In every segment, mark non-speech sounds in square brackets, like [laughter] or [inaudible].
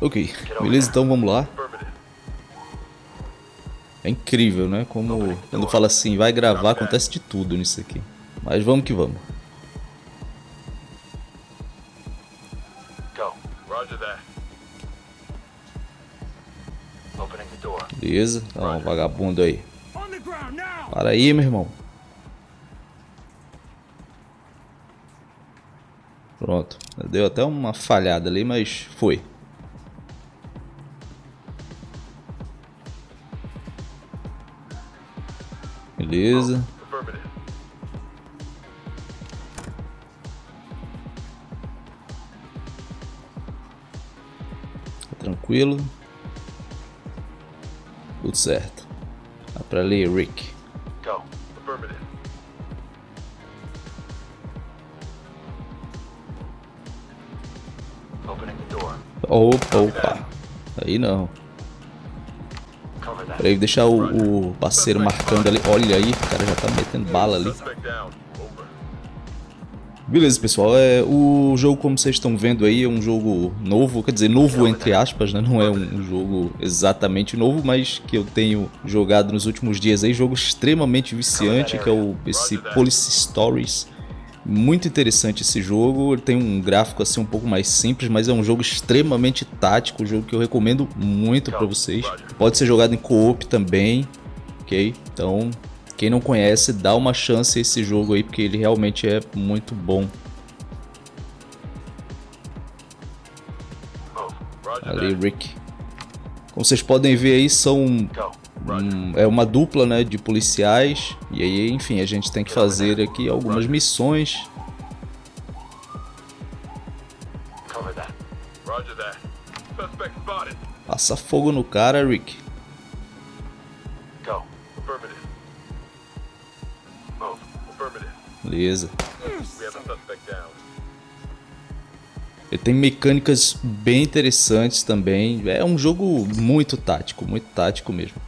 Ok, beleza, então vamos lá. É incrível, né? Como quando fala assim, vai gravar, acontece de tudo nisso aqui. Mas vamos que vamos. Beleza, tá um vagabundo aí. Para aí, meu irmão. Pronto. Deu até uma falhada ali, mas foi. Beleza. Tranquilo. Tudo certo. Dá pra ler, Rick. Opa, opa. Aí não. Peraí, deixar o, o parceiro marcando ali. Olha aí, o cara já tá metendo bala ali. Beleza, pessoal. É, o jogo, como vocês estão vendo aí, é um jogo novo. Quer dizer, novo entre aspas, né? Não é um jogo exatamente novo, mas que eu tenho jogado nos últimos dias aí. Jogo extremamente viciante, que é o, esse Police Stories. Muito interessante esse jogo, ele tem um gráfico assim um pouco mais simples, mas é um jogo extremamente tático, um jogo que eu recomendo muito para vocês. Pode ser jogado em co-op também, ok? Então, quem não conhece, dá uma chance a esse jogo aí, porque ele realmente é muito bom. Ali, Rick. Como vocês podem ver aí, são um, é uma dupla né, de policiais. E aí, enfim, a gente tem que fazer aqui algumas missões. Passa fogo no cara, Rick. Beleza. Ele tem mecânicas bem interessantes também. É um jogo muito tático, muito tático mesmo.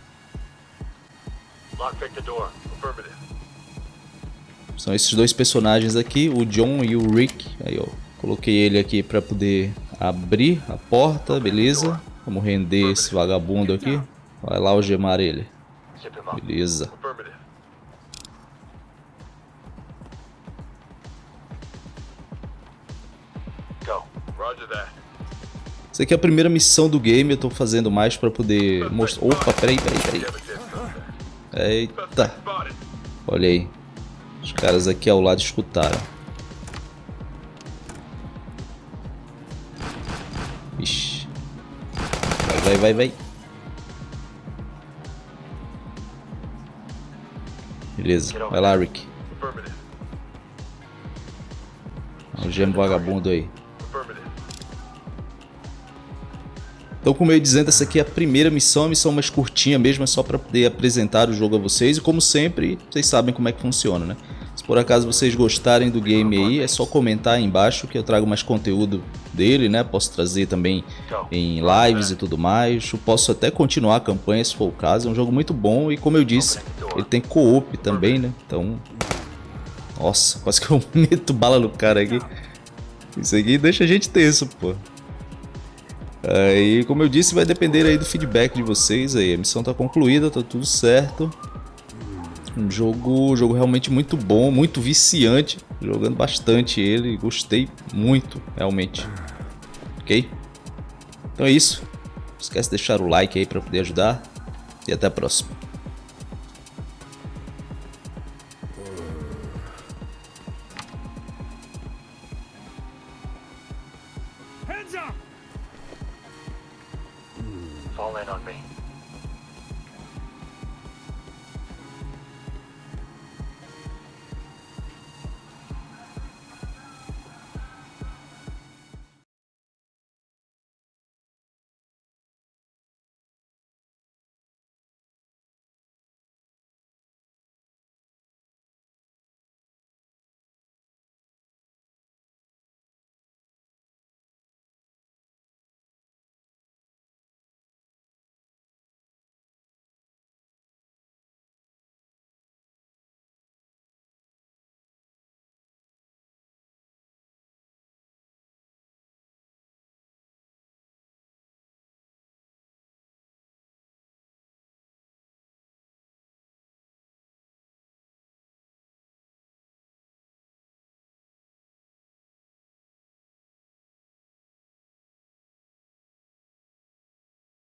São esses dois personagens aqui, o John e o Rick. Aí, ó, coloquei ele aqui para poder abrir a porta, beleza? Vamos render esse vagabundo aqui. Vai lá algemar ele. Beleza. Essa aqui é a primeira missão do game, eu tô fazendo mais pra poder mostrar... Opa, peraí, peraí, peraí. Eita. Olha aí. Os caras aqui ao lado escutaram. Ixi. Vai, vai, vai, vai. Beleza. Vai lá, Rick. O gemo vagabundo aí. Então, como eu ia dizendo, essa aqui é a primeira missão, a missão mais curtinha mesmo, é só para poder apresentar o jogo a vocês. E como sempre, vocês sabem como é que funciona, né? Se por acaso vocês gostarem do game aí, é só comentar aí embaixo que eu trago mais conteúdo dele, né? Posso trazer também em lives e tudo mais. Eu posso até continuar a campanha se for o caso. É um jogo muito bom e como eu disse, ele tem co-op também, né? Então... Nossa, quase que eu [laughs] meto bala no cara aqui. Isso aqui deixa a gente tenso, pô. Aí, como eu disse, vai depender aí do feedback de vocês aí. A missão tá concluída, tá tudo certo. Um jogo, jogo realmente muito bom, muito viciante. Jogando bastante ele, gostei muito, realmente. Ok? Então é isso. Não esquece de deixar o like aí para poder ajudar. E até a próxima. Fall in on me.